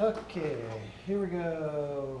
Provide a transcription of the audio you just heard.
Okay, here we go.